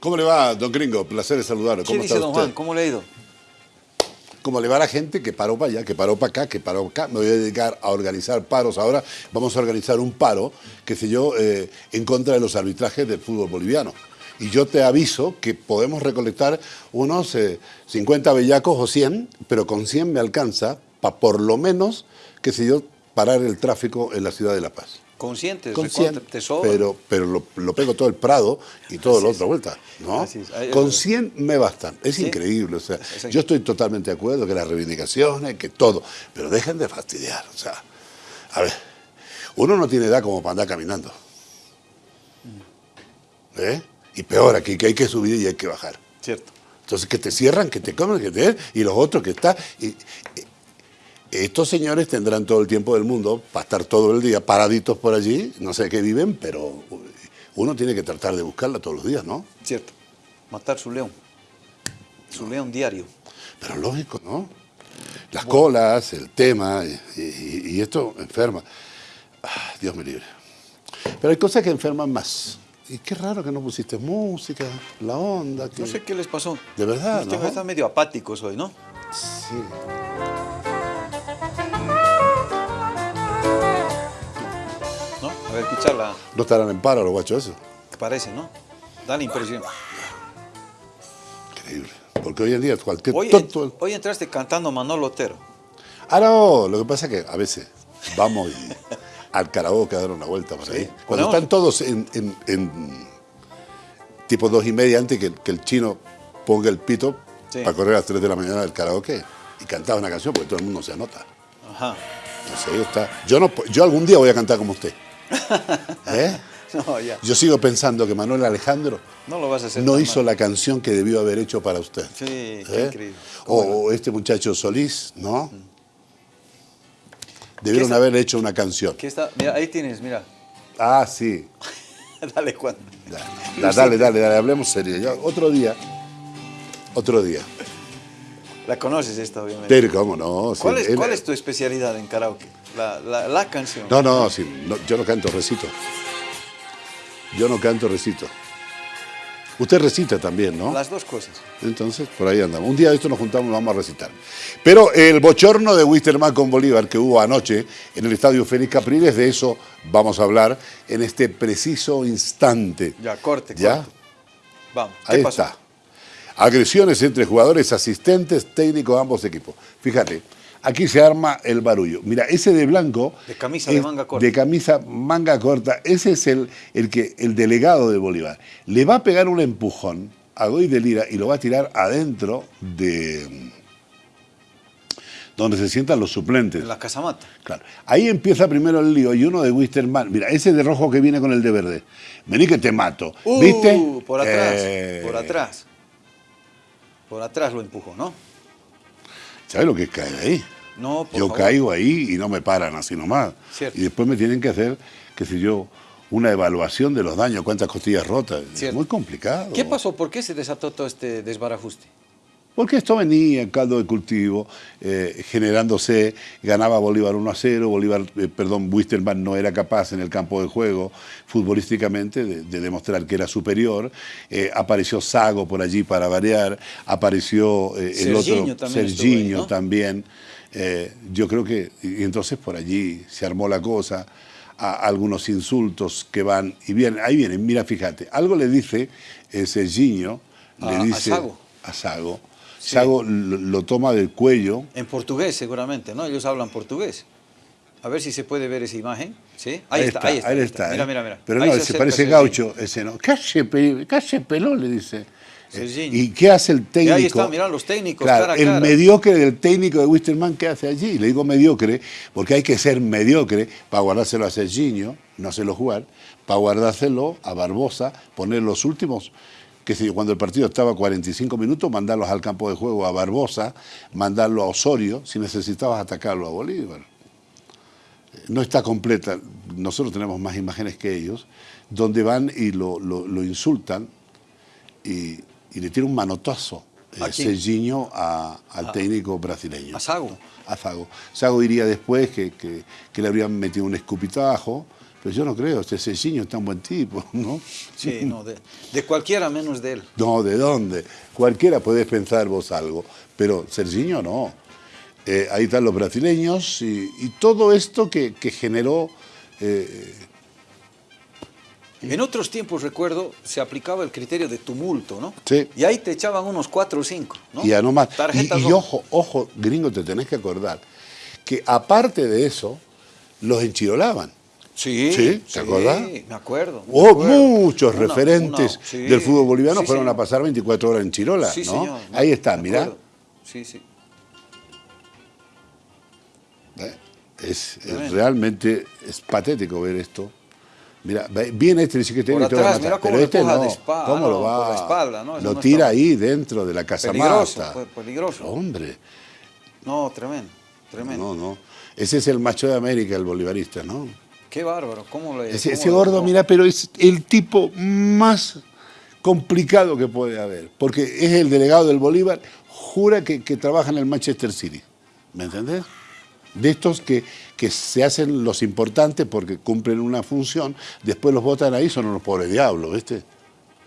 ¿Cómo le va, don Gringo? Placer de saludarlo. ¿Cómo ¿Qué está dice don usted? Juan? ¿Cómo le ha ido? ¿Cómo le va a la gente que paró para allá, que paró para acá, que paró acá? Me voy a dedicar a organizar paros. Ahora vamos a organizar un paro, qué sé yo, eh, en contra de los arbitrajes del fútbol boliviano. Y yo te aviso que podemos recolectar unos eh, 50 bellacos o 100, pero con 100 me alcanza para por lo menos, qué sé yo, parar el tráfico en la ciudad de La Paz. Consciente, Con recontra, 100, te sobra. pero, pero lo, lo pego todo el Prado y todo Así la es. otra vuelta, ¿no? Con 100 me bastan. Es Sí. increíble, o sea, yo estoy totalmente de acuerdo que las reivindicaciones, que todo, pero dejen de fastidiar, o sea, a ver, uno no tiene edad como para andar caminando. ¿Eh? Y peor aquí, que hay que subir y hay que bajar. Cierto. Entonces, que te cierran, que te comen, que te... Y los otros que están... Y, y- estos señores tendrán todo el tiempo del mundo para estar todo el día paraditos por allí, no sé qué viven, pero uno tiene que tratar de buscarla todos los días, ¿no? Cierto. Matar su león. Su león diario. Pero lógico, ¿no? Las colas, el tema, y, y- y esto enferma. Ah, Dios me libre. Pero hay cosas que enferman más. Y qué raro que no pusiste música, la onda. Que... No sé qué les pasó. De verdad, Ustedes ¿no? están medio apáticos hoy, ¿no? Sí. ¿No? Escucharla. Estarán en paro los guachos eso. Parece, ¿no? Da la impresión. Increíble. Porque hoy en día cualquier Hoy, tonto... hoy entraste cantando Manolo Otero. Ah, no, lo que pasa es que a veces vamos y al karaoke a dar una vuelta por ahí. Cuando Ponemos- están todos en, en- en tipo dos y media antes que, que el chino ponga el pito Sí. para correr a las 3 de la mañana del karaoke y cantaba una canción porque todo el mundo se anota. Ajá. Entonces ahí está. Yo, no, yo algún día voy a cantar como usted. ¿Eh? No, ya. Yo sigo pensando que Manuel Alejandro No lo vas a hacer. no tan hizo mal. la canción que debió haber hecho para usted. Sí, qué ¿Eh? increíble. O, este muchacho Solís, ¿no? Debieron ¿Qué está- haber hecho una canción. ¿Qué está? Mira, ahí tienes, mira. Ah, sí. Dale, Juan. Da- da- dale, dale, dale, hablemos serio. Ya, otro día, otro día. La conoces esta, obviamente. Pero, ¿cómo no? Sí, ¿Cuál, es, él- cuál es tu especialidad en karaoke? La, la, la canción. No, no, sí, no, yo no canto, recito. Yo no canto, recito. Usted recita también, ¿no? Las dos cosas. Entonces, por ahí andamos. Un día de esto nos juntamos y vamos a recitar. Pero el bochorno de Wisterman con Bolívar que hubo anoche en el Estadio Félix Capriles, de eso vamos a hablar en este preciso instante. Ya, corte, ¿Ya? corte. Vamos. ¿Qué Ahí pasó? está. Agresiones entre jugadores, asistentes, técnicos de ambos equipos. Fíjate, aquí se arma el barullo. Mira, ese de blanco... De camisa de manga corta. De camisa manga corta. Ese es el, el, que, el delegado de Bolívar. Le va a pegar un empujón a Goy de Lira y lo va a tirar adentro de... donde se sientan los suplentes. En la casamata. Claro. Ahí empieza primero el lío y uno de Wisterman. Mira, ese de rojo que viene con el de verde. Vení que te mato. Uh, ¿Viste? Por atrás. Eh, Por atrás. Por atrás lo empujó, ¿no? ¿Sabes lo que es caer ahí? No, por Yo favor. caigo ahí y no me paran así nomás. Cierto. Y después me tienen que hacer, qué sé yo, una evaluación de los daños, cuántas costillas rotas. Es muy complicado. ¿Qué pasó? ¿Por qué se desató todo este desbarajuste? Porque esto venía en caldo de cultivo, eh, generándose, ganaba Bolívar 1 a 0, Bolívar, eh, perdón, Wisterman no era capaz en el campo de juego futbolísticamente de, de demostrar que era superior, eh, apareció Sago por allí para variar, apareció el Serginho otro, también Serginho también, yo creo que, y entonces por allí se armó la cosa, a- algunos insultos que van y vienen, ahí vienen, mira, fíjate, algo le dice Serginho, le A- a dice Sago. a Sago. Sago lo, lo toma del cuello. En portugués, seguramente, ¿no? Ellos hablan portugués. A ver si se puede ver esa imagen. ¿Sí? Ahí, está, ahí está. ahí ahí está, Mira, ¿eh? mira, mira. Pero Ahí no, se se parece gaucho ese, ¿no? Calle, calle pelón, le dice. Serginho. ¿Y qué hace el técnico? ahí está, mirá los técnicos, Claro, cara a el cara. mediocre del técnico de Wisterman, ¿qué hace allí? Le digo mediocre, porque hay que ser mediocre para guardárselo a Serginho, no hacerlo jugar, para guardárselo a Barbosa, poner los últimos, que cuando el partido estaba 45 minutos, mandarlos al campo de juego a Barbosa, mandarlo a Osorio, si necesitabas atacarlo a Bolívar no está completa, nosotros tenemos más imágenes que ellos, donde van y lo, lo- lo insultan y, y le tiran un manotazo eh, ¿A? Serginho a- al técnico brasileño. A Sago. A Sago. Sago diría después que, que- que le habrían metido un escupitajo, Pero yo no creo, este Serginho es tan buen tipo, ¿no? Sí, no, de, de cualquiera menos de él. No, ¿de dónde? Cualquiera puede pensar vos algo, pero Serginho no. Eh, ahí están los brasileños y, y todo esto que, que generó... eh, En otros tiempos, recuerdo, se aplicaba el criterio de tumulto, ¿no? Sí. Y ahí te echaban unos cuatro o cinco, ¿no? Y a no más. Y, y ojo, ojo, gringo, te tenés que acordar que aparte de eso, los enchirolaban. Sí, Sí, ¿te acordás? me acuerdo. me Oh, acuerdo. muchos Una- referentes una- sí, del fútbol boliviano sí, fueron señor. a pasar 24 horas en Chirola, Sí, ¿no? señor, Ahí está, mirá. Sí, sí. ¿Eh? Es, realmente es patético ver esto. Mira, viene este dice que te y te va a atrás, matar, pero este no. espalda, ¿Cómo no, lo va? espalda, no, lo no tira está- ahí dentro de la casa Peligroso, mata. fue peligroso. Hombre, No, tremendo, tremendo. no, no. Ese es el macho de América, el bolivarista, ¿no? Qué bárbaro, ¿cómo Ese, cómo ese lo gordo, mira, pero es el tipo más complicado que puede haber, porque es el delegado del Bolívar, jura que, que trabaja en el Manchester City, ¿me entendés? De estos que, que se hacen los importantes porque cumplen una función, después los votan ahí, son unos pobres diablos, ¿viste?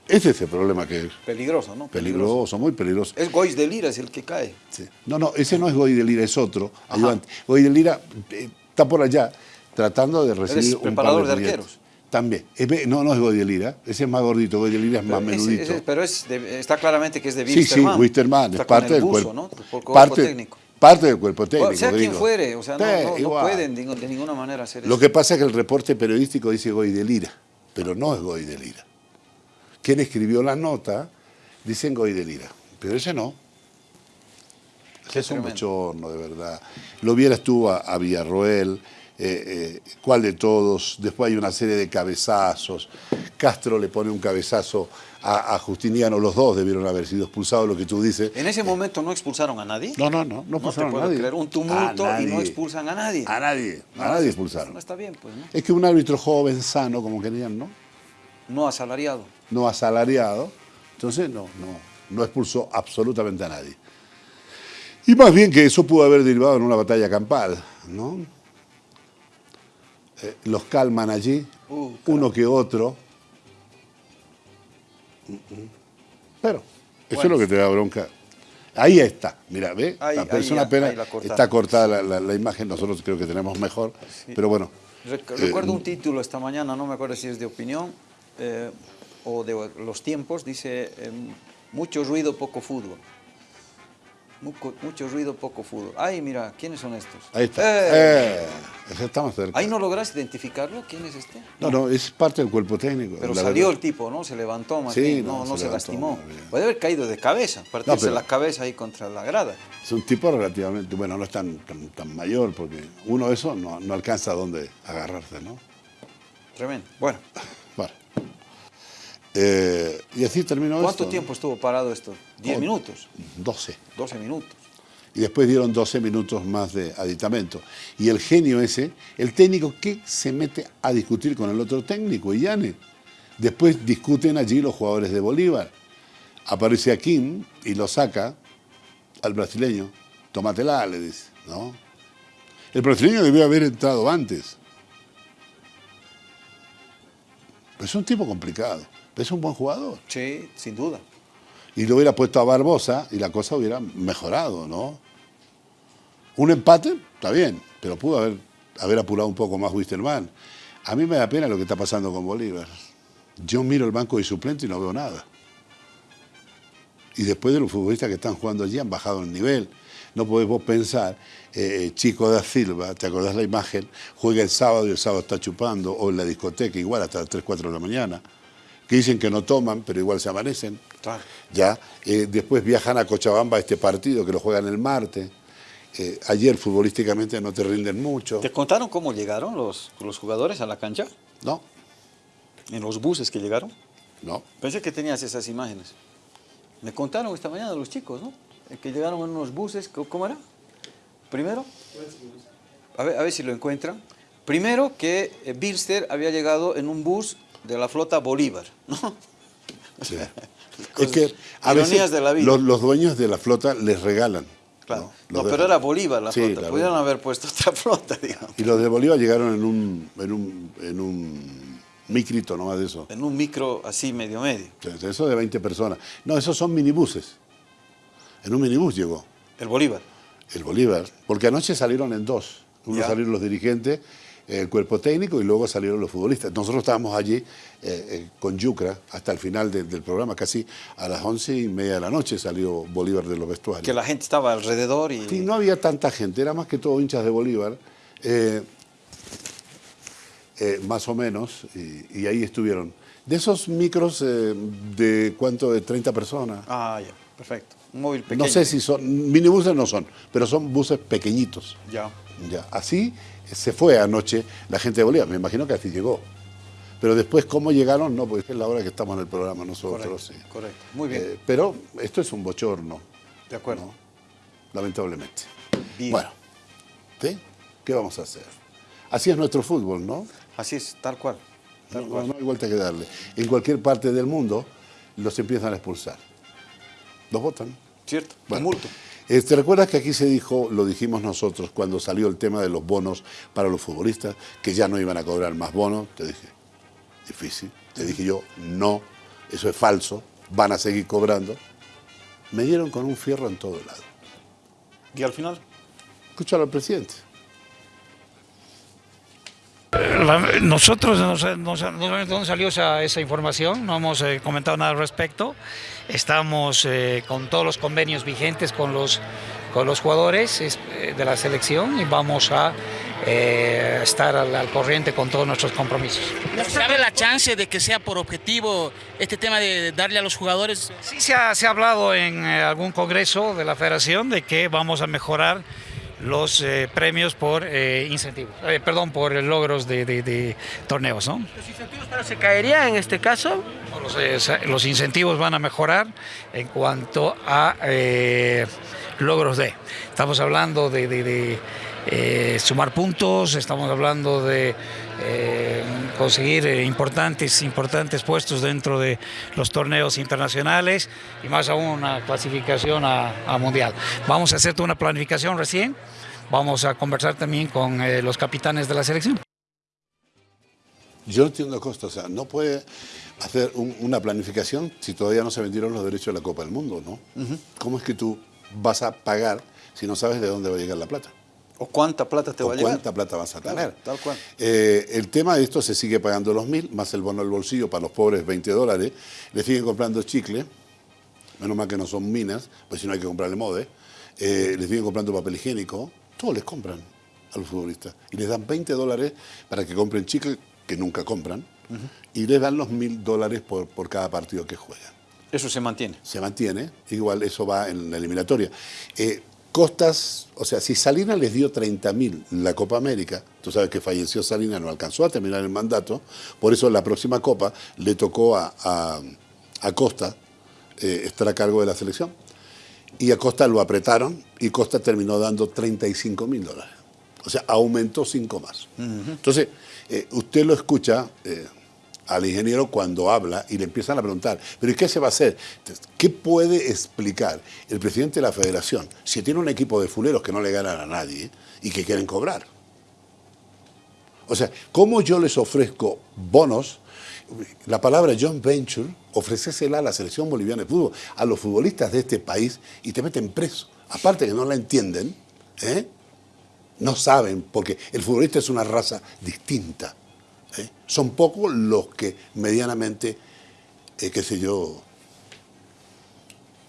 Ese es el problema que es Peligroso, ¿no? peligroso, muy peligroso. Es Gois de Lira, es el que cae. Sí. No, no, ese no es Goy de Lira, es otro ayudante. Goy de Lira eh, está por allá tratando de recibir un par de clientes. arqueros. También. No, no es Goy de Lira, ese es más gordito, Goy de Lira es más Pero menudito. ese- pero es de- está claramente que es de sí, sí, Wisterman. Wisterman, es parte el del buzo, cuerpo. ¿no? Por cuerpo parte, técnico. parte del cuerpo técnico. O sea quien fuere, o sea, no, pueden de, de ninguna manera hacer Lo eso. que pasa es que el reporte periodístico dice Goy de Lira, pero no es Goy de Lira. Quien escribió la nota dicen Goy de Lira, pero ese no. Qué es un bochorno, de verdad. Lo vieras tú a, a Villarroel, eh, eh, cuál de todos, después hay una serie de cabezazos. Castro le pone un cabezazo a, a Justiniano, los dos debieron haber sido expulsados, lo que tú dices. En ese momento no expulsaron a nadie. No, no, no, no No te expulsaron a nadie. creer, un tumulto y no expulsan a nadie. A nadie, a nadie expulsaron. No está bien, pues, ¿no? Es que un árbitro joven, sano, como querían, ¿no? No asalariado. no asalariado, entonces no, no, no expulsó absolutamente a nadie. Y más bien que eso pudo haber derivado en una batalla campal, ¿no? Eh, los calman allí, Uh, uno que otro. Pero, eso Bueno. es lo que te da bronca. Ahí está, mira, ve, Ahí- la ahí persona ya- pena ahí la está cortada la, la- la imagen, nosotros creo que tenemos mejor, pero bueno. Eh, Recuerdo un título esta mañana, no me acuerdo si es de opinión eh, o de los tiempos, dice mucho ruido, poco fútbol. Muco- mucho ruido, poco fútbol. Ay, mira, ¿quiénes son estos? Ahí está. Eh, Eh, más cerca. Ahí no logras identificarlo, ¿quién es este? No, no, es parte del cuerpo técnico. Pero salió verdad. el tipo, ¿no? Se levantó más Sí, no, no, no se lastimó. bien. Puede haber caído de cabeza, partirse la cabeza ahí contra la grada. Es un tipo relativamente, bueno, no es tan, tan, tan mayor, porque uno de esos no, no alcanza a dónde agarrarse, ¿no? Tremendo. Bueno, Bueno. Eh, y así terminó ¿cuánto esto. tiempo estuvo parado esto? ¿10 Oh. minutos? 12. 12 minutos. Y después dieron 12 minutos más de aditamento. Y el genio ese, el técnico que se mete a discutir con el otro técnico, Illane. Después discuten allí los jugadores de Bolívar. Aparece Akin y lo saca al brasileño. Tómatela, le dice, ¿no? El brasileño debió haber entrado antes. Pero es un tipo complicado. Es un buen jugador. Sí, sin duda. Y lo hubiera puesto a Barbosa y la cosa hubiera mejorado, ¿no? Un empate, está bien, pero pudo haber, haber apurado un poco más Wisterman. A mí me da pena lo que está pasando con Bolívar. Yo miro el banco de suplente y no veo nada. Y después de los futbolistas que están jugando allí han bajado el nivel. No podés vos pensar, eh, Chico da Silva, ¿te acordás la imagen? Juega el sábado y el sábado está chupando, o en la discoteca igual hasta las 3, 4 de la mañana, que dicen que no toman, pero igual se amanecen. Claro. Ya, eh, después viajan a Cochabamba a este partido que lo juegan el martes. Eh, ayer futbolísticamente no te rinden mucho. ¿Te contaron cómo llegaron los, los jugadores a la cancha? No, ¿En los buses que llegaron? no. Pensé que tenías esas imágenes. Me contaron esta mañana los chicos, ¿no? Eh, Que llegaron en unos buses, ¿cómo- ¿cómo era? Primero, a ver, a ver si lo encuentran. Primero que Bilster había llegado en un bus de la flota Bolívar, ¿no? Sí. es que a veces de la vida. Los, los dueños de la flota les regalan Claro. ¿no? Pero era Bolívar la Sí, flota. Pudieron haber puesto otra flota, digamos. Y los de Bolívar llegaron en un, en un, en un micrito nomás de eso. En un micro así medio medio. Eso de 20 personas. No, esos son minibuses. En un minibús llegó El Bolívar. el Bolívar, porque anoche salieron en dos. Uno Ya. salieron los dirigentes, el cuerpo técnico y luego salieron los futbolistas. Nosotros estábamos allí eh, eh, con Yucra hasta el final de- del programa, casi a las once y media de la noche salió Bolívar de los vestuarios. Que la gente estaba alrededor y... Sí, no había tanta gente, era más que todo hinchas de Bolívar, eh, más o menos, y, y ahí estuvieron. De esos micros, ¿de cuánto? ¿De 30 personas? Ah, ya, perfecto. Un móvil pequeño. No sé si son, minibuses no son, pero son buses pequeñitos. Ya. Ya, así se fue anoche la gente de Bolívar, me imagino que así llegó. Pero después, ¿cómo llegaron? No, porque es la hora que estamos en el programa nosotros. Correcto, sí. correcto. Muy bien. Eh, pero esto es un bochorno, de acuerdo. ¿no? lamentablemente. Bien. Bueno, ¿sí? ¿qué vamos a hacer? Así es nuestro fútbol, ¿no? Así es, tal cual. Tal No, cual. no hay vuelta que darle. En cualquier parte del mundo los empiezan a expulsar. Los votan. ¿Cierto? Bueno, Tumulto. eh, ¿Te recuerdas que aquí se dijo, lo dijimos nosotros cuando salió el tema de los bonos para los futbolistas, que ya no iban a cobrar más bonos? Te dije, difícil. Te dije yo, no, eso es falso, van a seguir cobrando. Me dieron con un fierro en todo lado. ¿Y al final? Escúchalo al presidente. Nosotros no de dónde salió esa, esa información, no hemos eh, comentado nada al respecto. Estamos eh, con todos los convenios vigentes con los, con los jugadores es- eh, de la selección y vamos a eh, estar al, al corriente con todos nuestros compromisos. ¿Sabe la chance de que sea por objetivo este tema de darle a los jugadores? Sí se ha, se ha hablado en eh, algún congreso de la federación de que vamos a mejorar los eh, premios por eh, incentivos, eh, perdón, por logros de, de- de torneos, ¿no? ¿Los incentivos pero se caería en este caso? Los, eh, los incentivos van a mejorar en cuanto a eh, logros de. Estamos hablando de, de- de, eh, sumar puntos, estamos hablando de eh, conseguir eh, importantes, importantes puestos dentro de los torneos internacionales y más aún una clasificación a, a mundial. Vamos a hacer toda una planificación recién, vamos a conversar también con eh, los capitanes de la selección. Yo no entiendo Costa, o sea, no puede hacer un- una planificación si todavía no se vendieron los derechos de la Copa del Mundo, ¿no? ¿Cómo es que tú vas a pagar si no sabes de dónde va a llegar la plata? ¿O cuánta plata te o va a llegar? cuánta plata vas a Claro, tener. tal cual. Eh, el tema de esto se sigue pagando los mil, más el bono del bolsillo para los pobres 20 dólares. Le siguen comprando chicle, menos mal que no son minas, pues si no hay que comprarle mode. Eh, les siguen comprando papel higiénico, todo les compran a los futbolistas. Y les dan 20 dólares para que compren chicle, que nunca compran, y les dan los mil dólares por, por cada partido que juegan Eso se mantiene. se mantiene, igual eso va en la eliminatoria. Eh, Costas, o sea, si Salinas les dio 30 mil la Copa América, tú sabes que falleció Salinas, no alcanzó a terminar el mandato, por eso la próxima Copa le tocó a, a, a Costa eh, estar a cargo de la selección. Y a Costa lo apretaron y Costa terminó dando 35 mil dólares. O sea, aumentó cinco más. Entonces, eh, usted lo escucha eh, al ingeniero cuando habla y le empiezan a preguntar, ¿pero qué se va a hacer? ¿Qué puede explicar el presidente de la federación si tiene un equipo de fuleros que no le ganan a nadie y que quieren cobrar? O sea, ¿cómo yo les ofrezco bonos? La palabra John Venture, ofrecésela a la selección boliviana de fútbol, a los futbolistas de este país y te meten preso. Aparte que no la entienden, ¿eh? no saben, porque el futbolista es una raza distinta. ¿Eh? Son pocos los que medianamente, eh, qué sé yo,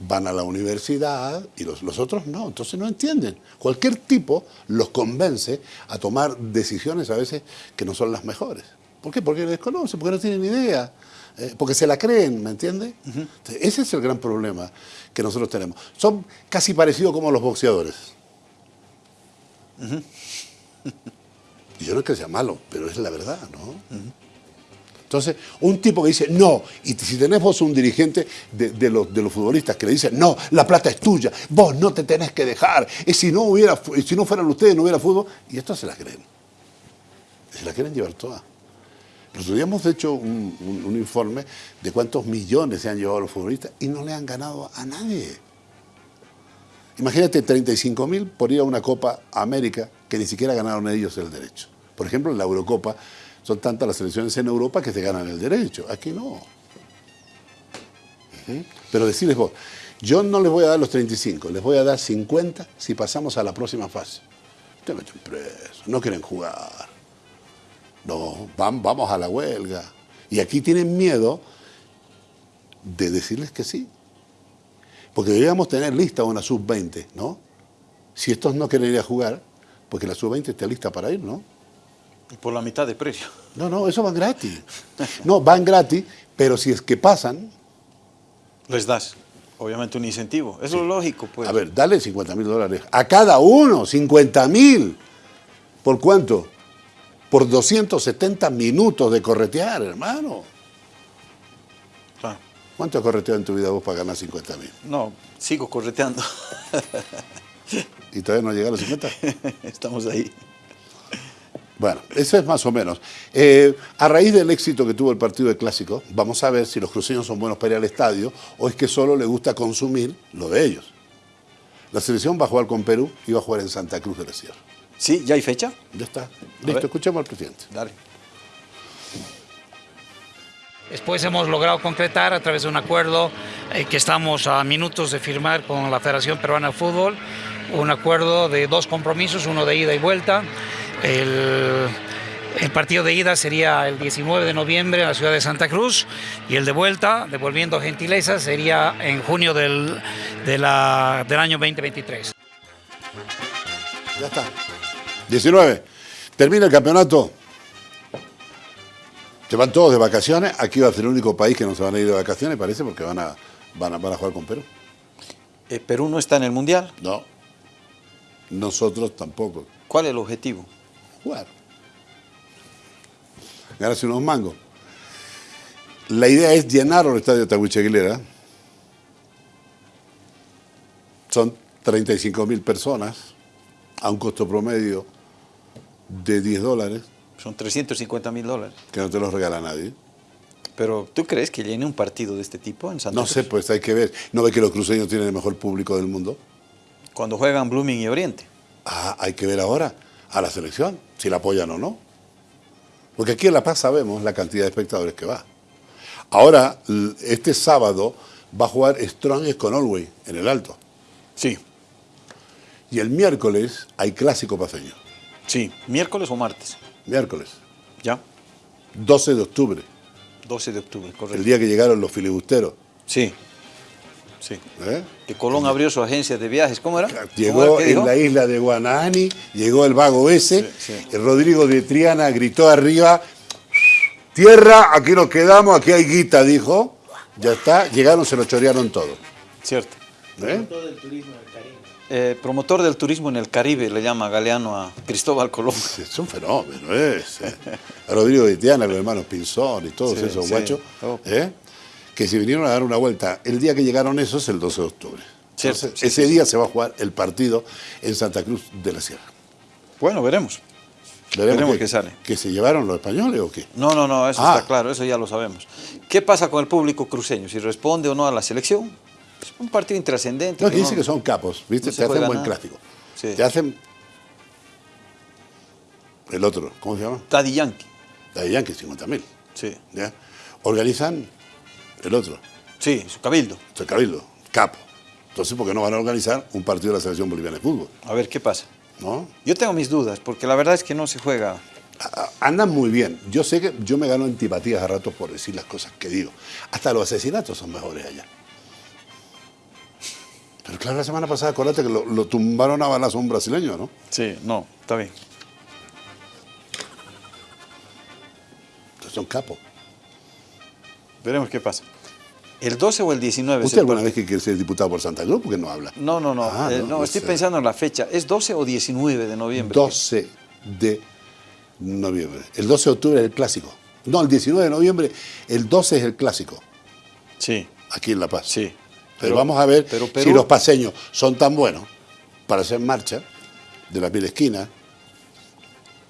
van a la universidad y los, los otros no, entonces no entienden. Cualquier tipo los convence a tomar decisiones a veces que no son las mejores. ¿Por qué? Porque desconocen, porque no tienen idea, eh, porque se la creen, ¿me entiende? Entonces, Ese es el gran problema que nosotros tenemos. Son casi parecidos como los boxeadores. Yo no es que sea malo, pero es la verdad, ¿no? Entonces, un tipo que dice no, y si tenemos un dirigente de, los, de los futbolistas que le dice no, la plata es tuya, vos no te tenés que dejar, y si no, hubiera, si no fueran ustedes no hubiera fútbol, y esto se la creen. Se la quieren llevar toda. Nosotros hemos hecho un informe de cuántos millones se han llevado los futbolistas y no le han ganado a nadie. Imagínate 35 mil por ir a una Copa América que ni siquiera ganaron ellos el derecho. Por ejemplo, en la Eurocopa son tantas las selecciones en Europa que se ganan el derecho. Aquí no. Pero decirles vos, yo no les voy a dar los 35, les voy a dar 50 si pasamos a la próxima fase. Te meten preso, no quieren jugar. No, van, vamos a la huelga. Y aquí tienen miedo de decirles que sí. Porque deberíamos tener lista una sub-20, ¿no? Si estos no quieren ir a jugar, porque la sub-20 está lista para ir, ¿no? Y por la mitad de precio. No, no, eso van gratis. No, van gratis, pero si es que pasan, Les das, obviamente, un incentivo. Eso es lógico, pues. a ver, dale 50 mil dólares a cada uno, 50 mil. ¿Por cuánto? Por 270 minutos de corretear, hermano. ¿Cuánto has correteado en tu vida vos para ganar 50 mil? No, sigo correteando. ¿Y todavía no llega a los 50? Estamos ahí. Bueno, eso es más o menos. Eh, a raíz del éxito que tuvo el partido de Clásico, vamos a ver si los cruceños son buenos para ir al estadio o es que solo les gusta consumir lo de ellos. La selección va a jugar con Perú y va a jugar en Santa Cruz de la Sierra. ¿Sí? ¿Ya hay fecha? Ya está. Listo, escuchemos al presidente. Dale. Después hemos logrado concretar a través de un acuerdo eh, que estamos a minutos de firmar con la Federación Peruana de Fútbol, un acuerdo de dos compromisos, uno de ida y vuelta. El, partido de ida sería el 19 de noviembre en la ciudad de Santa Cruz y el de vuelta, devolviendo gentileza, sería en junio del, del año 2023. Ya está. 19. Termina el campeonato. Se van todos de vacaciones. Aquí va a ser el único país que no se van a ir de vacaciones, parece, porque van a, van a, van a jugar con Perú. Eh, Perú no está en el Mundial. No. Nosotros tampoco. ¿Cuál es el objetivo? Jugar. Ganarse unos mangos. La idea es llenar el estadio Tahuiche Aguilera. Son 35 mil personas a un costo promedio de 10 dólares, Son 350 mil dólares. que no te los regala nadie. Pero ¿tú crees que llene un partido de este tipo en Santa No sé, pues hay que ver. ¿No ve que los cruceños tienen el mejor público del mundo? Cuando juegan Blooming y Oriente. Ah, hay que ver ahora a la selección, si la apoyan o no. Porque aquí en La Paz sabemos la cantidad de espectadores que va. Ahora, este sábado va a jugar Strongest con Allway en el Alto. Sí. Y el miércoles hay clásico paseño. Sí. ¿Miércoles o martes? Miércoles, Ya. 12 de octubre, 12 de octubre, el correcto. día que llegaron los filibusteros. Sí. Sí. ¿eh? Que Colón abrió su agencia de viajes. ¿Cómo era? ¿Cómo Llegó era en dijo? la isla de Guanahani, llegó el vago ese, Sí, sí. y Rodrigo de Triana gritó arriba, tierra, aquí nos quedamos, aquí hay guita, dijo. Ya está, llegaron, se lo chorearon todo. Cierto. ¿eh? Eh, promotor del turismo en el Caribe, le llama Galeano a Cristóbal Colón. Es un fenómeno ese. A Rodrigo de Triana, los hermanos Pinzón y todos Sí, esos sí. guachos, Oh. ¿eh? que se vinieron a dar una vuelta. El día que llegaron esos, el 12 de octubre. Cierto, Entonces, sí, ese día se va a jugar el partido en Santa Cruz de la Sierra. Bueno, veremos. Veremos, Veremos sale. ¿Que se llevaron los españoles o qué? No, no, no, eso Ah. está claro, eso ya lo sabemos. ¿Qué pasa con el público cruceño? Si responde o no a la selección. Es un partido intrascendente. No, que que dice que son capos, ¿viste? no Te hacen buen nada. clásico. Sí. Te hacen. El otro, ¿cómo se llama? Daddy Yankee. Daddy Yankee, 50 mil. Sí. ¿ya? Organizan el otro, Sí, su cabildo. el Cabildo, capo. Entonces, ¿por qué no van a organizar un partido de la selección boliviana de fútbol? A ver qué pasa. ¿No? Yo tengo mis dudas, porque la verdad es que no se juega. Andan muy bien. Yo sé que yo me gano antipatías a ratos por decir las cosas que digo. Hasta los asesinatos son mejores allá. Pero claro, la semana pasada, acuérdate que lo, lo tumbaron a balazo a un brasileño, ¿no? Sí, no, está bien. Entonces son capos. Veremos qué pasa. ¿El 12 o el 19? es ¿Usted alguna vez que quiere ser diputado por Santa Cruz? porque no habla? No, no, no. Ah, eh, no, no, no estoy sé. pensando en la fecha. ¿Es 12 o 19 de noviembre? 12 de noviembre. El 12 de octubre es el clásico. No, el 19 de noviembre, el 12 es el clásico, Sí, aquí en La Paz. sí. Pero, vamos a ver pero si los paseños son tan buenos para hacer marcha de la mil esquina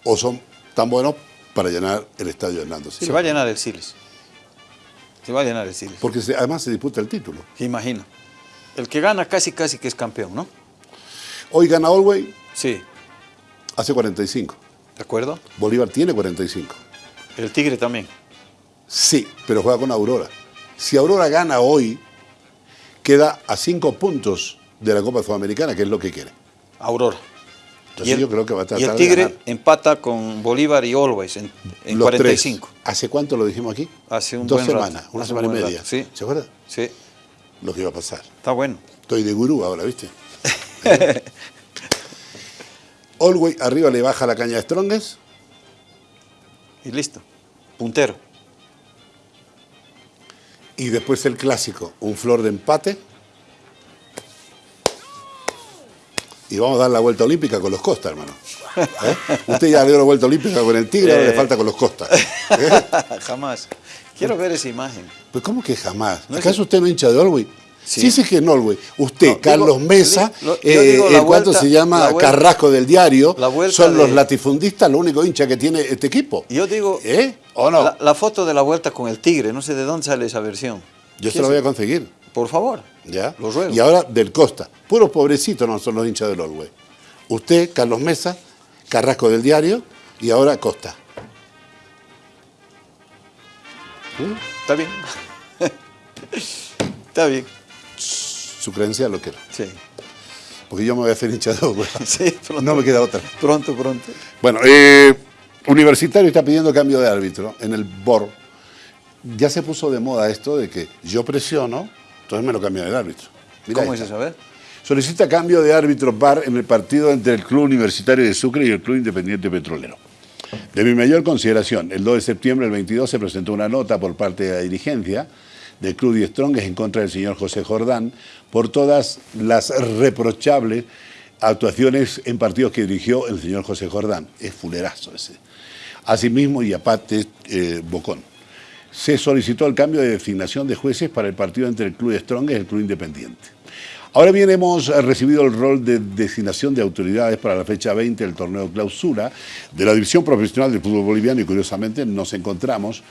o son tan buenos para llenar el estadio Hernando Silva. Se va a llenar el Siles. Se va a llenar el Siles. Porque se- además se disputa el título. Imagina. El que gana casi, casi que es campeón, ¿no? Hoy gana Olwey, Sí, hace 45. ¿de acuerdo? Bolívar tiene 45. El Tigre también. Sí, pero juega con Aurora. Si Aurora gana hoy, queda a 5 puntos de la Copa Sudamericana, que es lo que quiere. Aurora. Entonces yo creo que va a tratar y el Tigre empata con Bolívar y Always en, en Los 45. tres. ¿Hace cuánto lo dijimos aquí? Hace un Dos buen rato, semanas, una hace un semana y media. rato, sí. ¿Se acuerda? Sí, Lo que iba a pasar. está bueno. Estoy de gurú ahora, ¿viste? Olwey arriba le baja la caña de Strongest. Y listo. Puntero. Y después el clásico, un flor de empate. Y vamos a dar la vuelta olímpica con los Costa, hermano. ¿Eh? Usted ya dio la vuelta olímpica con el Tigre, ahora le Eh. falta con los Costa. ¿Eh? Jamás. Quiero ver esa imagen. Pues ¿cómo que jamás? ¿Acaso usted no hincha de Olwey? Sí. Sí, que no Olwey. Usted, No, digo- Carlos Mesa, yo eh, la el cuanto se llama la vuelta- Carrasco del diario, la son los de- latifundistas, lo único hincha que tiene este equipo. Yo digo, ¿Eh? ¿O no? la, la foto de la vuelta con el Tigre, no sé de dónde sale esa versión. Yo ¿Qué se lo es? voy a conseguir. Por favor. ¿Ya? Lo ruego. Y ahora del Costa. Puros pobrecitos no son los hinchas del Olwey. Usted, Carlos Mesa, Carrasco del Diario y ahora Costa. Está bien. Está bien. Su creencia lo quiero. Sí. Porque yo me voy a hacer hincha de Olwey. Sí, pronto. No me queda otra. Pronto, pronto. Bueno, eh, Universitario está pidiendo cambio de árbitro en el BOR. Ya se puso de moda esto de que yo presiono, entonces me lo cambian el árbitro. ¿Cómo es eso? A ver. Solicita cambio de árbitro VAR en el partido entre el Club Universitario de Sucre y el Club Independiente Petrolero. De mi mayor consideración, el 2 de septiembre del 22 se presentó una nota por parte de la dirigencia del Club de Strongest en contra del señor José Jordán por todas las reprochables actuaciones en partidos que dirigió el señor José Jordán. Es fulerazo ese. Asimismo, y aparte, eh, Bocón. Se solicitó el cambio de designación de jueces para el partido entre el Club de Strongest y el Club Independiente. Ahora bien, hemos recibido el rol de designación de autoridades para la fecha 20 del torneo clausura de la División Profesional del Fútbol Boliviano y curiosamente nos encontramos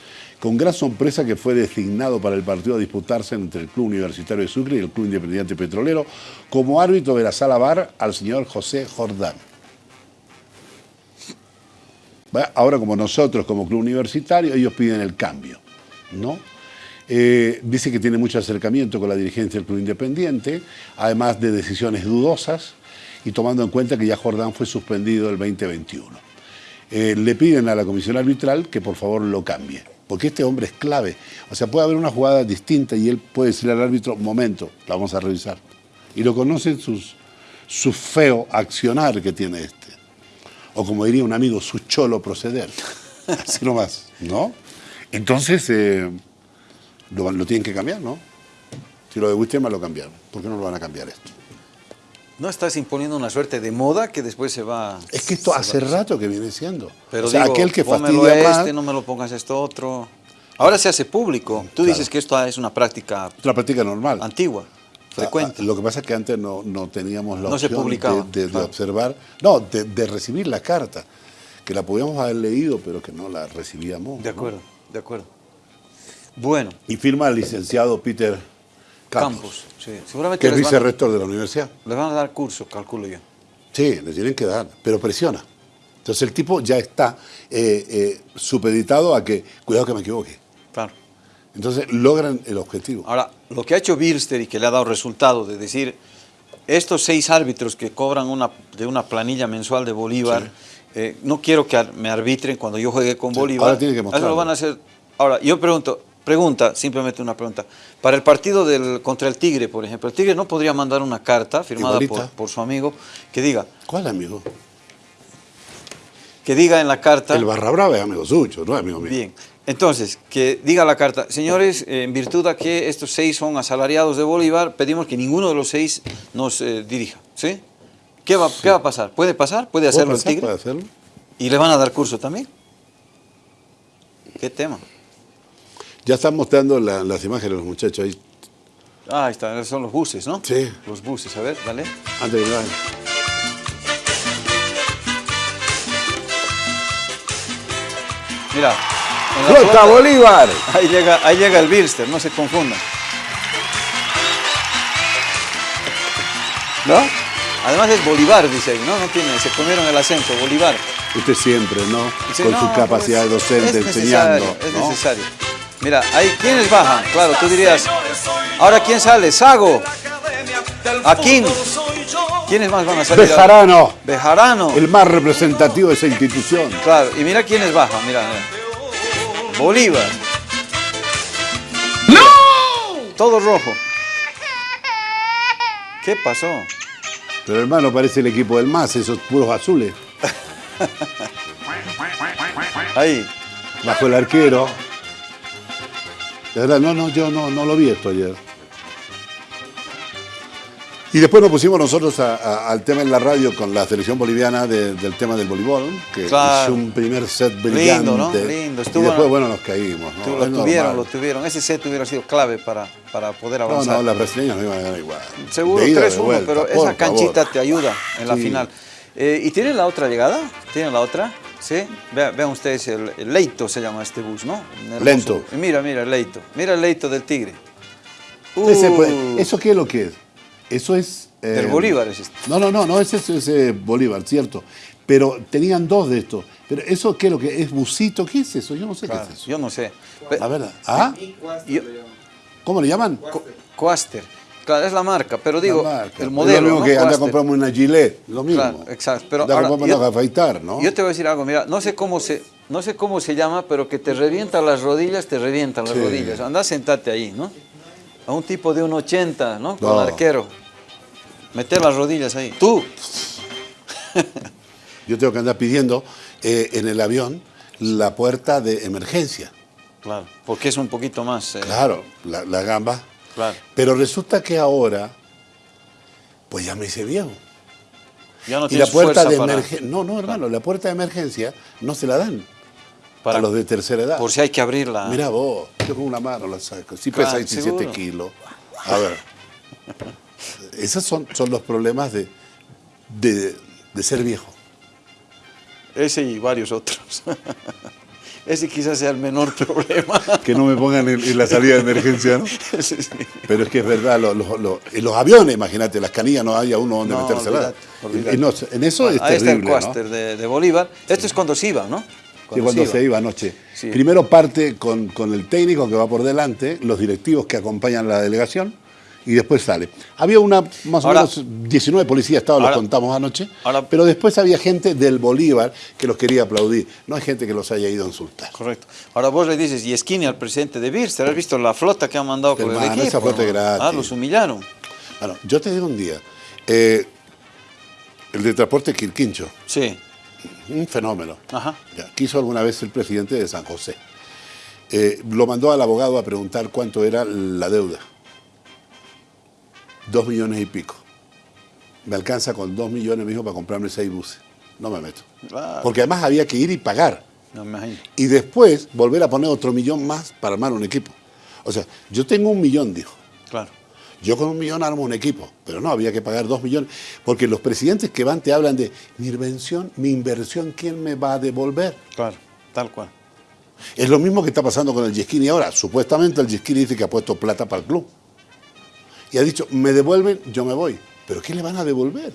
con gran sorpresa que fue designado para el partido a disputarse entre el Club Universitario de Sucre y el Club Independiente Petrolero como árbitro de la sala VAR al señor José Jordán. Ahora como nosotros, como club universitario, ellos piden el cambio, ¿no? Eh, dice que tiene mucho acercamiento con la dirigencia del Club Independiente, además de decisiones dudosas, y tomando en cuenta que ya Jordán fue suspendido el 2021. Eh, le piden a la comisión arbitral que por favor lo cambie, porque este hombre es clave. O sea, puede haber una jugada distinta y él puede decirle al árbitro, momento, la vamos a revisar. Y lo conocen sus, su feo accionar que tiene este. O como diría un amigo, su cholo proceder. Así nomás, ¿no? Entonces, eh, lo, lo tienen que cambiar, ¿no? Si lo de Wisterman lo cambiaron, ¿por qué no lo van a cambiar esto? ¿No estás imponiendo una suerte de moda que después se va... Es que esto hace va- rato que viene siendo. Pero o sea, digo, aquel que fastidia este, más, no me lo pongas esto otro. Ahora se hace público. Tú Claro. dices que esto es una práctica es una práctica normal. antigua, frecuente. Lo que pasa es que antes no, no teníamos la No se opción publicaba, de, de- de claro. observar, no, de, de recibir la carta, que la podíamos haber leído, pero que no la recibíamos. De ¿no? acuerdo, de acuerdo. Bueno, Y firma el licenciado Peter Campos, Campos. sí. Seguramente que es vicerrector de la universidad. les van a dar curso, calculo yo. Sí, le tienen que dar, pero presiona. Entonces el tipo ya está eh, eh, supeditado a que, cuidado que me equivoque. Claro. Entonces logran el objetivo. Ahora, lo que ha hecho Bilster y que le ha dado resultado de decir, estos seis árbitros que cobran una, de una planilla mensual de Bolívar, eh, no quiero que me arbitren cuando yo juegue con Sí, Bolívar. ahora tiene que Eso mostrarlo. lo van a hacer. Ahora, yo pregunto, pregunta, simplemente una pregunta. Para el partido del, contra el Tigre, por ejemplo, el Tigre no podría mandar una carta firmada por, su amigo que diga, ¿Cuál amigo? que diga en la carta... El Barra Brava es amigo suyo, no es amigo mío. Bien, entonces, que diga la carta, señores, eh, en virtud de que estos seis son asalariados de Bolívar, pedimos que ninguno de los seis nos eh, dirija, ¿sí? ¿Qué va, ¿Qué va a pasar? ¿Puede pasar? ¿Puede ¿Puedo hacerlo el? Tigre? ¿Puede hacerlo? ¿Y le van a dar curso también? ¿Qué tema? Ya están mostrando la- las imágenes de los muchachos ahí. Ah, ahí está, son los buses, ¿no? Sí. Los buses, a ver, dale. Antes de. Mira. ¡Flota Bolívar! Ahí llega, ahí llega el Bilster, no se confundan. ¿No? Además es Bolívar, dice ahí, ¿no? No tiene, se comieron el acento, Bolívar. Usted siempre, ¿no? Dice, Con no, su capacidad es- docente es enseñando. necesario, Es ¿no? necesario. Mira, ahí, ¿quiénes bajan? Claro, tú dirías, ahora ¿quién sale? Sago, Aquín. ¿Quiénes más van a salir? Bejarano, Bejarano. el más representativo de esa institución. Claro, y mira quiénes bajan, mira, mira. Bolívar. ¡No! Todo rojo. ¿Qué pasó? Pero hermano, parece el equipo del MAS, esos puros azules. Ahí. Bajo el arquero. De verdad, no, no, yo no, no lo vi esto ayer. Y después nos pusimos nosotros a- a- al tema en la radio con la selección boliviana de- del tema del voleibol, que Claro. hizo un primer set brillante. Lindo, ¿no? Lindo, estuvo- y después, bueno, nos caímos. ¿no? Lo normal. tuvieron, lo tuvieron. Ese set hubiera sido clave para, para poder No, avanzar. no, las brasileñas no iban a ganar igual. Seguro, De ida, de 3-1, vuelta, pero esa favor. canchita te ayuda en la Sí. final. Eh, ¿Y tienen la otra llegada? ¿Tienen la otra? ¿Sí? Vean, vean ustedes, el, el Leito se llama este bus, ¿no? Lento. Mira, mira, el Leito. Mira el Leito del Tigre. Ese, Uh, pues, ¿Eso qué es lo que es? Eso es... eh, Del Bolívar es este. No, no, no, no es ese, ese Bolívar, cierto. Pero tenían dos de estos. Pero eso qué es lo que es busito, ¿qué es eso? Yo no sé Claro, qué es eso. yo no sé. La verdad. ¿Ah? yo- ¿Cómo le llaman? Co- Coaster. Claro, es la marca, pero digo, marca. el Es modelo. Lo mismo ¿no? que anda comprarme una Gillette, lo mismo. Claro, exacto. Pero anda ahora, comprarme yo- afeitar, ¿no? Yo te voy a decir algo, mira, no sé cómo se, no sé cómo se llama, pero que te revienta las rodillas, te revientan las Sí. rodillas. Anda, sentate ahí, ¿no? A un tipo de un 80, ¿no? Con No. arquero. Meter las rodillas ahí. Tú. Yo tengo que andar pidiendo eh, en el avión la puerta de emergencia. Claro. Porque es un poquito más. eh, Claro, la, la gamba. Claro. Pero resulta que ahora, pues ya me hice viejo. Ya no Y la puerta de para- emergencia. No, no, hermano, la puerta de emergencia no se la dan para- a los de tercera edad. Por si hay que abrirla. Mira vos, yo con una mano la saco. Si Claro, pesa 17 seguro. kilos. A ver. Esos son, son los problemas de, de, de ser viejo. Ese y varios otros. Ese quizás sea el menor problema. Que no me pongan en, en la salida de emergencia, ¿no? Sí, sí. Pero es que es verdad, los aviones, imagínate, las canillas no haya uno donde No, meterse olvídate, olvídate. Y no, en eso Bueno, es ahí está el. Coaster de, de Bolívar. Esto es cuando se iba, ¿no? Sí, cuando se iba anoche. Primero parte con, con el técnico que va por delante, los directivos que acompañan la delegación, y después sale. Había una, más Ahora- o menos 19 policías, ahora- los contamos anoche, ahora- pero después había gente del Bolívar que los quería aplaudir. No hay gente que los haya ido a insultar. Correcto. Ahora vos le dices, y esquine al presidente de Birster, ¿has visto la flota que han mandado con el equipo? esa flota es hermano? gratis. Ah, los humillaron. Bueno, yo te digo un día, eh, el de transporte Quirquincho, Sí. un fenómeno. Ajá. Ya, quiso alguna vez el presidente de San José. Eh, lo mandó al abogado a preguntar cuánto era la deuda. Dos millones y pico. Me alcanza con dos millones, me dijo, para comprarme seis buses. No me meto. Porque además había que ir y pagar. No me imagino. Y después volver a poner otro millón más para armar un equipo. O sea, yo tengo un millón, dijo. Claro. Yo con un millón armo un equipo, pero no, había que pagar dos millones. Porque los presidentes que van te hablan de mi inversión, mi inversión, ¿quién me va a devolver? Claro. Tal cual. Es lo mismo que está pasando con el Yesquini ahora. Supuestamente el Yesquini dice que ha puesto plata para el club. Y ha dicho, me devuelven, yo me voy. ¿Pero qué le van a devolver?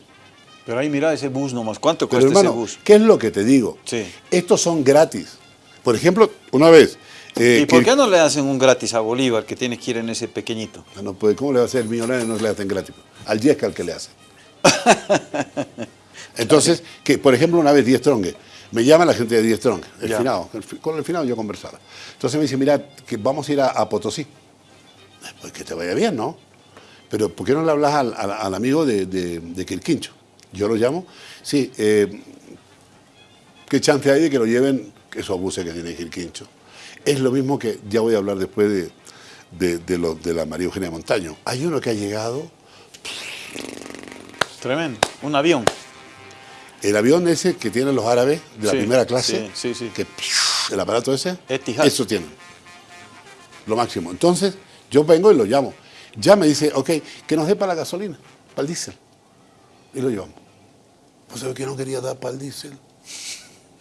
Pero ahí mira ese bus nomás. ¿Cuánto cuesta hermano, ese bus? ¿qué es lo que te digo? Sí. Estos son gratis. Por ejemplo, una vez... eh, ¿Y por qué no le hacen un gratis a Bolívar que tiene que ir en ese pequeñito? Ah, No puede, ¿Cómo le va a hacer el millonario y no le hacen gratis? Al Yesca al que le hacen. Entonces, que por ejemplo una vez Diez Strong, me llama la gente de Diez Strong, el Ya. finado, el fi- con el finado yo conversaba. Entonces me dice, mira, que vamos a ir a, a Potosí. Pues que te vaya bien, ¿no? Pero ¿por qué no le hablas al, al- al amigo de, de, de Quirquincho? Yo lo llamo, sí, eh, ¿qué chance hay de que lo lleven esos buses que tiene Quirquincho? Es lo mismo que, ya voy a hablar después de, de, de lo- de la María Eugenia Montaño. Hay uno que ha llegado, Tremendo. Un avión. el avión ese que tienen los árabes de la Sí, primera clase, sí, sí, sí. que el aparato ese, Etihad. eso tienen. Lo máximo. Entonces, yo vengo y lo llamo. Ya me dice, ok, que nos dé para la gasolina, para el diésel. Y lo llevamos. Pues ¿sabe que no quería dar para el diésel?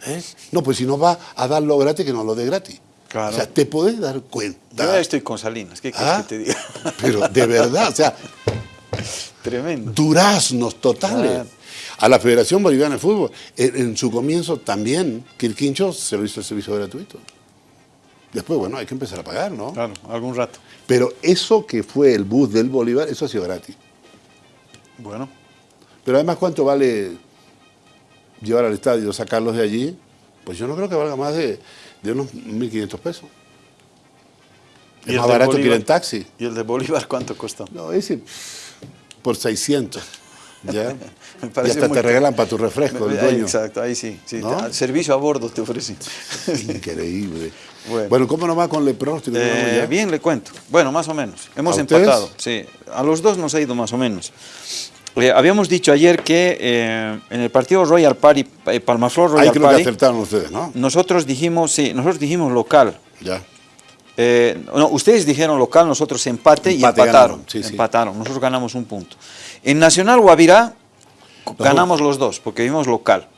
¿Eh? No, pues si nos va a darlo gratis, que nos lo dé gratis. Claro. O sea, te podés dar Yo cuenta. ya estoy con Salinas. ¿Qué quieres ¿Ah? que te diga? Pero de verdad, o sea, Tremendo. duraznos totales. Claro. A la Federación Boliviana de Fútbol, en, en su comienzo también, Quirquincho se lo hizo el servicio gratuito. Después, bueno, hay que empezar a pagar, ¿no? Claro, algún rato. Pero eso que fue el bus del Bolívar, eso ha sido gratis. Bueno, Pero además, ¿cuánto vale llevar al estadio, sacarlos de allí? Pues yo no creo que valga más de, de unos 1.500 pesos. ¿Y Es más barato que ir en taxi. ¿y el de Bolívar cuánto costó? No, ese por 600. ¿Ya? Me y hasta muy te regalan para tu refresco, el Ahí, dueño. Exacto, ahí sí. sí. ¿No? Te- Servicio a bordo te ofrecen. Increíble. Bueno. Bueno, ¿cómo nos va con el pronóstico? Eh, bien, le cuento. Bueno, más o menos. Hemos empatado. Sí, a los dos nos ha ido más o menos. Eh, habíamos dicho ayer que eh, en el partido Royal Party, eh, Palmaflor Ahí Royal creo que Party, acertaron ustedes, ¿no? nosotros dijimos, sí, nosotros dijimos local. Ya. Eh, no, ustedes dijeron local, nosotros empate, y empataron. sí. empataron. Nosotros ganamos un punto. En Nacional Guavirá ganamos los dos, porque vimos local.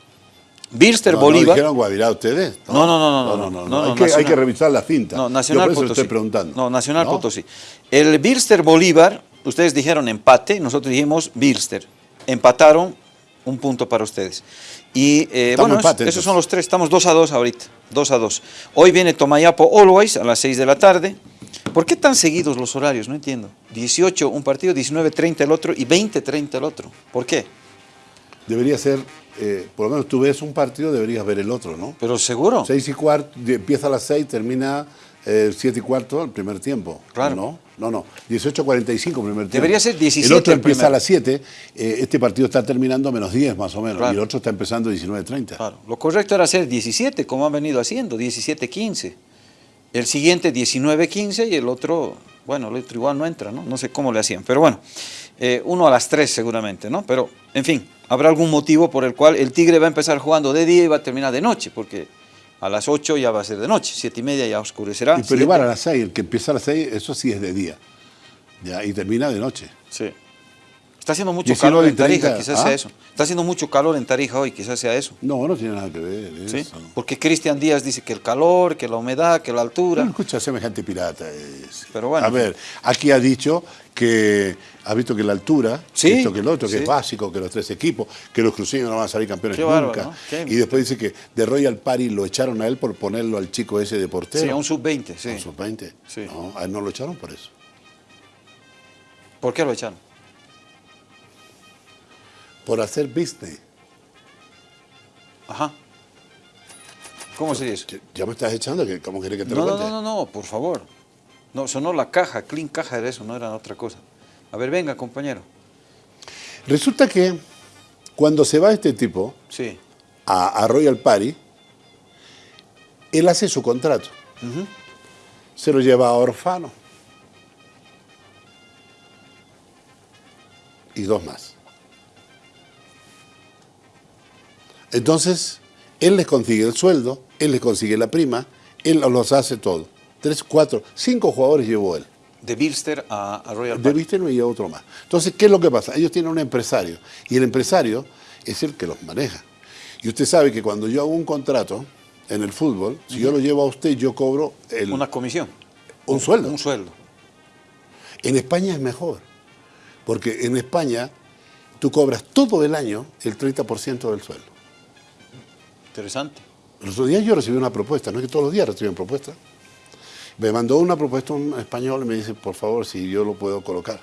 Birster No, ¿No Bolívar. dijeron Guavirá ustedes? No, no, no, no, no, no, hay, no, que, hay Nacional. que revisar la cinta. No, Yo Nacional por eso le Potosí. estoy preguntando. No, Nacional ¿No? Potosí. El Birster Bolívar, ustedes dijeron empate, nosotros dijimos Birster. Empataron un punto para ustedes. Y eh, bueno, es- empate, esos son los tres, estamos 2 a 2 ahorita, 2 a 2. Hoy viene Tomayapo Always a las 6 de la tarde. ¿Por qué tan seguidos los horarios? No entiendo. 18 un partido, 19.30 el otro y 20.30 el otro. ¿Por qué? Debería ser, eh, por lo menos tú ves un partido, deberías ver el otro, ¿no? Pero seguro. Seis y cuarto, empieza a las seis, termina eh, siete y cuarto el primer tiempo. Claro. No, no, no. 18.45 primer tiempo. Debería ser 17 El otro el empieza a las 7. eh, este partido está terminando a menos 10 más o menos. Claro. Y el otro está empezando a 19.30. Claro, lo correcto era hacer 17, como han venido haciendo, 17-15. El siguiente 19-15 y el otro, bueno, el otro igual no entra, ¿no? No sé cómo le hacían, pero bueno, eh, uno a las 3 seguramente, ¿no? Pero, en fin, habrá algún motivo por el cual el Tigre va a empezar jugando de día y va a terminar de noche, porque a las 8 ya va a ser de noche, 7 y media ya oscurecerá. Y pero siete- igual a las 6, el que empieza a las 6, eso sí es de día. Ya, y termina de noche. Sí. Está haciendo mucho 19 calor en Tarija, 30, quizás ¿ah? sea eso. Está haciendo mucho calor en Tarija hoy, quizás sea eso. No, no tiene nada que ver. ¿sí? Porque Cristian Díaz dice que el calor, que la humedad, que la altura. No, escucha, semejante pirata es. Pero bueno. A ver, aquí ha dicho que ha visto que la altura, Sí, que el otro, que sí. es básico, que los tres equipos, que los cruceños no van a salir campeones Qué nunca. bárbaro, ¿no? Qué- Y después dice que de Royal Party lo echaron a él por ponerlo al chico ese de portero. Sí, a un sub-20, sí. A un sub-20. Sí. No, a él no lo echaron por eso. ¿Por qué lo echaron? Por hacer business. Ajá. ¿Cómo sería eso? Que- Ya me estás echando, que ¿cómo querés que te No, lo no, cuente? no, no, no, por favor. No, sonó la caja, clean caja era eso, no era otra cosa. A ver, venga, compañero. Resulta que cuando se va este tipo Sí. a, a Royal Party, él hace su contrato. Se lo lleva a Orfano. Y dos más. Entonces, él les consigue el sueldo, él les consigue la prima, él los hace todo. Tres, cuatro, cinco jugadores llevó él. De Bilster a, a Royal De Park. Vísteno y otro más. Entonces, ¿qué es lo que pasa? Ellos tienen un empresario y el empresario es el que los maneja. Y usted sabe que cuando yo hago un contrato en el fútbol, si yo lo llevo a usted, yo cobro el, Una comisión. un sueldo. Un sueldo. En España es mejor, porque en España tú cobras todo el año el 30% del sueldo. Interesante. El otro día yo recibí una propuesta, no es que todos los días reciben propuestas. Me mandó una propuesta un español y me dice, por favor, si yo lo puedo colocar.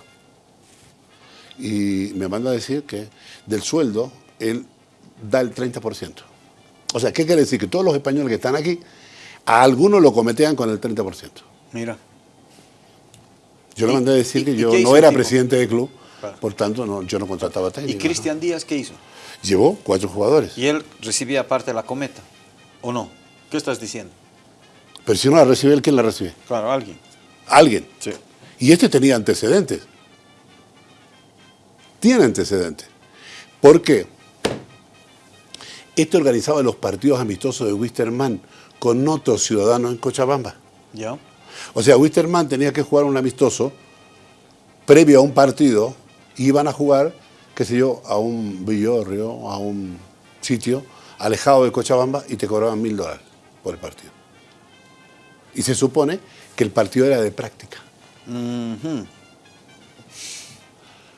Y me manda a decir que del sueldo él da el 30%. O sea, ¿qué quiere decir? Que todos los españoles que están aquí, a algunos lo cometean con el 30%. Mira. Yo le ¿Y- mandé a decir que yo no era presidente del club, Claro. por tanto no, yo no contrataba técnico. ¿Y Cristian Díaz qué hizo? Llevó cuatro jugadores. Y él recibía aparte la cometa. ¿O no? ¿Qué estás diciendo? Pero si no la recibe él, ¿quién la recibe? Claro, alguien. Alguien. Sí. Y este tenía antecedentes. Tiene antecedentes. ¿Por qué? Este organizaba los partidos amistosos de Wisterman con otros ciudadanos en Cochabamba. ¿Ya? O sea, Wisterman tenía que jugar un amistoso previo a un partido iban a jugar, qué sé yo, a un villorrio, a un sitio alejado de Cochabamba y te cobraban mil dólares por el partido. Y se supone que el partido era de práctica.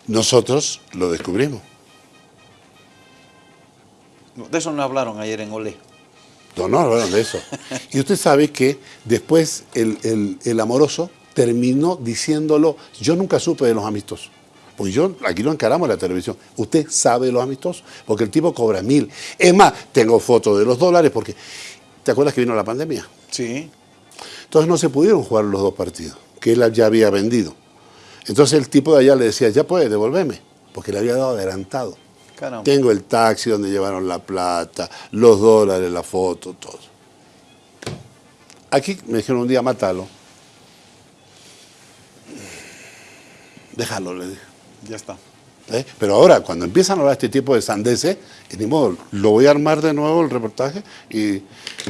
Nosotros lo descubrimos. De eso no hablaron ayer en Olé. No, no hablaron de eso. Y usted sabe que después el, el- el amoroso terminó diciéndolo, yo nunca supe de los amistosos. Pues yo, aquí lo encaramos en la televisión. Usted sabe de los amistosos, porque el tipo cobra mil. Es más, tengo fotos de los dólares, porque, ¿te acuerdas que vino la pandemia? Sí. Entonces no se pudieron jugar los dos partidos, que él ya había vendido. Entonces el tipo de allá le decía, ya puede, devolverme, porque le había dado adelantado. Caramba. Tengo el taxi donde llevaron la plata, los dólares, la foto, todo. Aquí me dijeron un día, mátalo. Déjalo, le dije. Ya está. ¿eh? Pero ahora, cuando empiezan a hablar este tipo de sandeces, eh, ni modo, lo voy a armar de nuevo el reportaje y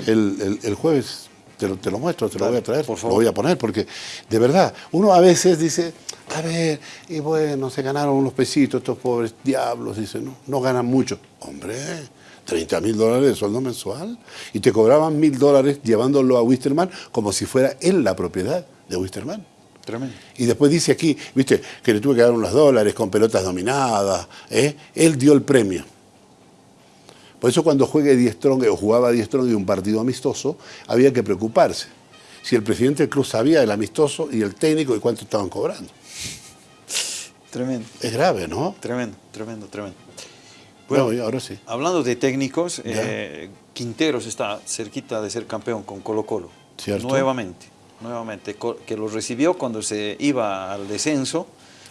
el, el- el jueves te lo, te lo muestro, te lo voy a traer, por lo voy a poner, porque de verdad, uno a veces dice, a ver, y bueno, se ganaron unos pesitos estos pobres diablos, dice, no, no ganan mucho. Hombre, 30 mil dólares de sueldo mensual y te cobraban mil dólares llevándolo a Wisterman como si fuera él la propiedad de Wisterman. Tremendo. Y después dice aquí, viste, que le tuve que dar unos dólares con pelotas dominadas. ¿eh? Él dio el premio. Por eso cuando juegue Die Strong o jugaba Die Strong y un partido amistoso, había que preocuparse. Si el presidente del club sabía el amistoso y el técnico y cuánto estaban cobrando. Tremendo. Es grave, ¿no? Tremendo, tremendo, tremendo. Bueno, ahora sí. Hablando de técnicos, eh, Quinteros está cerquita de ser campeón con Colo Colo. Cierto. Nuevamente, nuevamente, que lo recibió cuando se iba al descenso.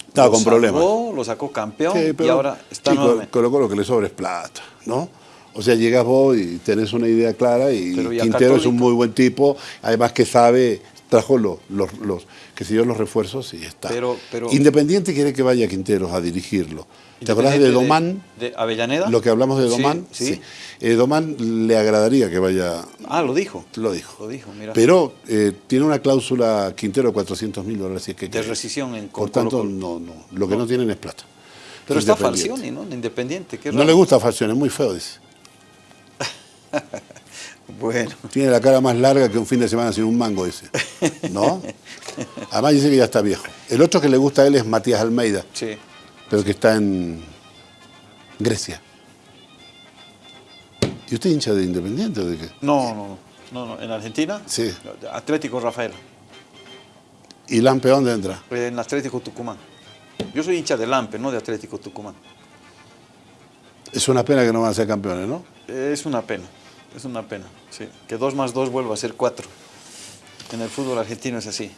Estaba lo con problemas. Lo sacó campeón Sí, y pero, ahora está chico, nuevamente. Colo que le sobra es plata, ¿no? O sea, llegas vos y tenés una idea clara y y Quintero es un muy buen tipo, además que sabe, trajo los, los, los que se dio los refuerzos y está. Pero- pero- Independiente quiere que vaya Quinteros a dirigirlo. ¿Te acordás de Domán? De, Avellaneda. Lo que hablamos de Sí, Domán. Sí. Eh, Domán le agradaría que vaya, Ah, lo dijo. lo dijo. Lo dijo, mira. Pero eh, tiene una cláusula Quintero de 400 mil dólares. Si es que de rescisión en Por tanto, no, no. Lo que no, tienen es plata. Pero está. Falcioni, ¿no? En Independiente. qué No le gusta Falcioni, es muy feo, dice. Bueno. Tiene la cara más larga que un fin de semana sin un mango ese. ¿No? Además dice que ya está viejo. El otro que le gusta a él es Matías Almeida, Sí. pero que está en Grecia. ¿Y usted hincha de Independiente o de qué? No, no, no, no. ¿En Argentina? Sí. Atlético Rafael. ¿Y Lampe dónde entra? En Atlético Tucumán. Yo soy hincha de Lampe, no de Atlético Tucumán. Es una pena que no van a ser campeones, ¿no? Es una pena, es una pena, sí. Que dos más dos vuelva a ser cuatro. En el fútbol argentino es así.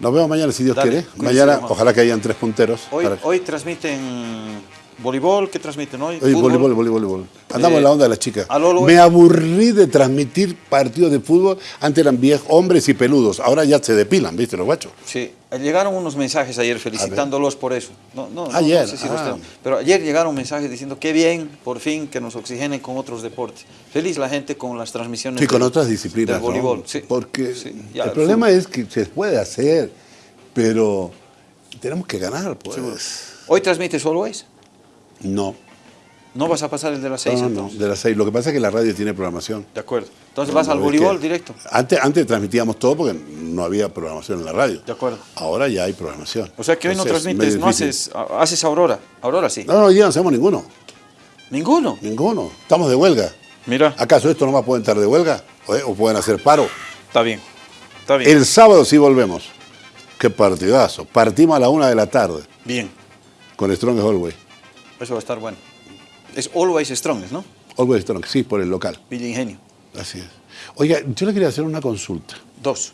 Nos vemos mañana si Dios Dale, quiere. Mañana ojalá que hayan tres punteros. Hoy, para- hoy transmiten voleibol, ¿qué transmiten hoy? Fútbol. voleibol, voleibol, voleibol. Andamos Eh, en la onda de las chicas. Me aburrí de transmitir partidos de fútbol. Antes eran viejos, hombres y peludos. Ahora ya se depilan, ¿viste, los guachos? Sí, llegaron unos mensajes ayer felicitándolos por eso. No, no, Ayer, no sé si ah. Pero ayer llegaron mensajes diciendo qué bien, por fin, que nos oxigenen con otros deportes. Feliz la gente con las transmisiones. Sí, con otras disciplinas. Del ¿no? voleibol, sí. Porque Sí, ya, el el problema es que se puede hacer, pero tenemos que ganar, pues. ¿Hoy transmites Always? No, ¿No vas a pasar el de las seis no, no, entonces? de las seis. Lo que pasa es que la radio tiene programación. De acuerdo. Entonces vas al voleibol directo. Antes, antes transmitíamos todo porque no había programación en la radio. De acuerdo. Ahora ya hay programación. O sea que hoy no transmites, no haces, haces Aurora. Aurora sí. No, no, ya no hacemos ninguno. Ninguno. Ninguno. Estamos de huelga. Mira. ¿Acaso esto no más pueden estar de huelga? ¿O, o pueden hacer paro? Está bien. Está bien. El sábado sí volvemos. Qué partidazo. Partimos a la una de la tarde Bien. con Strong Always. Eso va a estar bueno. Es Always Strong, ¿no? Always Strong, sí, por el local. Villa Ingenio. Así es. Oiga, yo le quería hacer una consulta. Dos.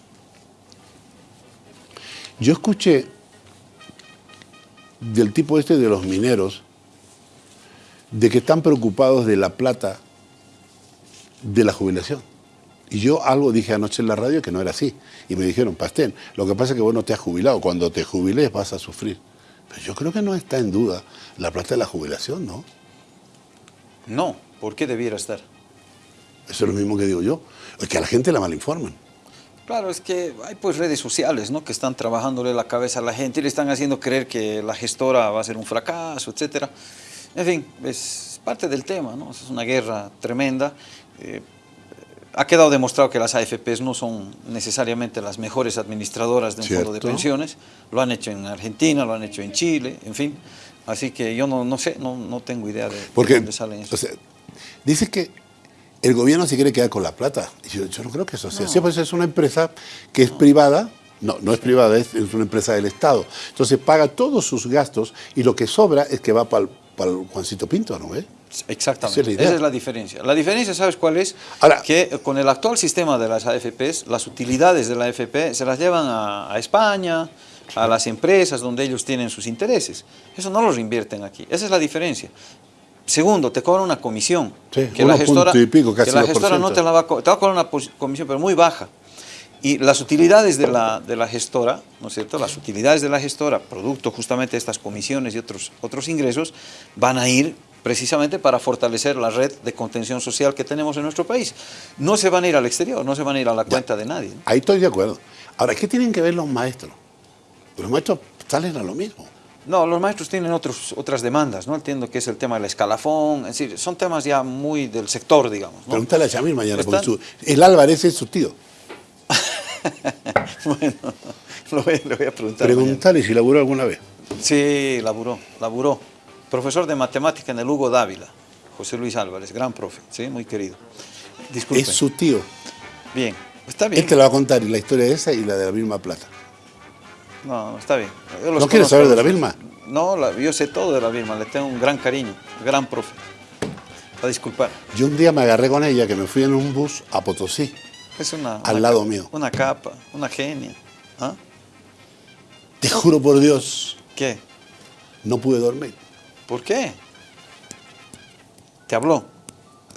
Yo escuché del tipo este de los mineros de que están preocupados de la plata de la jubilación. Y yo algo dije anoche en la radio que no era así. Y me dijeron, Pastén, lo que pasa es que vos no te has jubilado. Cuando te jubiles vas a sufrir. Pero yo creo que no está en duda la plata de la jubilación, ¿no? No. ¿Por qué debiera estar? Eso es lo mismo que digo yo. Es que a la gente la malinforman. Claro, es que hay pues redes sociales, ¿no? Que están trabajándole la cabeza a la gente y le están haciendo creer que la gestora va a ser un fracaso, etcétera. En fin, es parte del tema, ¿no? Es una guerra tremenda. Eh, ha quedado demostrado que las AFPs no son necesariamente las mejores administradoras de un fondo de pensiones. Lo han hecho en Argentina, lo han hecho en Chile, en fin. Así que yo no, no sé, no, no tengo idea de, de Porque, dónde salen eso. o sea, dice que el gobierno se quiere quedar con la plata. Y Yo, yo no creo que eso sea así, pues es una empresa que es privada, no, no es privada, es, es una empresa del Estado. Entonces paga todos sus gastos y lo que sobra es que va para el Juancito Pinto, ¿no ves? Exactamente, Esa es la idea. esa es la diferencia. La diferencia, ¿sabes cuál es? Ahora- que con el actual sistema de las AFPs, las utilidades de la AFP se las llevan a, a España, a las empresas donde ellos tienen sus intereses. Eso no los invierten aquí, esa es la diferencia. Segundo, te cobran una comisión. Sí, que la gestora, pico, que la gestora no te la va a te va a cobrar una comisión, pero muy baja. Y las utilidades de la, de la gestora, ¿no es cierto? Las utilidades de la gestora, producto justamente de estas comisiones y otros, otros ingresos, van a ir precisamente para fortalecer la red de contención social que tenemos en nuestro país. No se van a ir al exterior, no se van a ir a la cuenta de nadie. ¿no? Ahí estoy de acuerdo. Ahora, ¿qué tienen que ver los maestros? Los maestros salen a lo mismo. No, los maestros tienen otros, otras demandas, ¿no? Entiendo que es el tema del escalafón, es decir, son temas ya muy del sector, digamos. ¿no? Pregúntale a Chamil mañana, porque su- el Álvarez es su tío. bueno, lo voy, le voy a preguntar. Pregúntale si laburó alguna vez. Sí, laburó, laburó. Profesor de matemática en el Hugo Dávila, José Luis Álvarez, gran profe, sí, muy querido. Disculpe. Es su tío. Bien, está bien. Él te la va a contar la historia de esa y la de la misma plata. No, está bien. Yo ¿No quieres saber de la. Vilma? No, la- yo sé todo de la Vilma, le tengo un gran cariño, gran profe. A disculpar. Yo un día me agarré con ella que me fui en un bus a Potosí. Es una... Al una lado capa, mío. Una capa, una genia. ¿Ah? Te juro por Dios, ¿Qué? no pude dormir. ¿Por qué? ¿Te habló?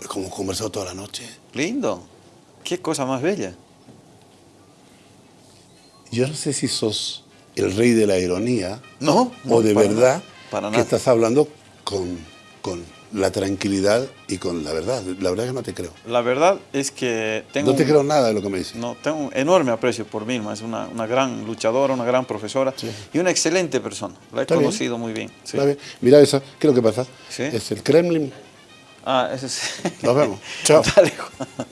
Como conversado toda la noche. Lindo. Qué cosa más bella. Yo no sé si sos el rey de la ironía No, no, o de para verdad nada, para que estás hablando con, con la tranquilidad y con la verdad. La verdad que no te creo. La verdad es que tengo... No te un- creo nada de lo que me dices. No, tengo un enorme aprecio por Vilma, es una, una gran luchadora, una gran profesora Sí. y una excelente persona. La he Está bien. conocido muy bien. sí. ¿Está bien? Mira eso, ¿qué es lo que pasa? Sí. Es el Kremlin. Ah, ese es... Nos vemos. Chao. Dale, Juan.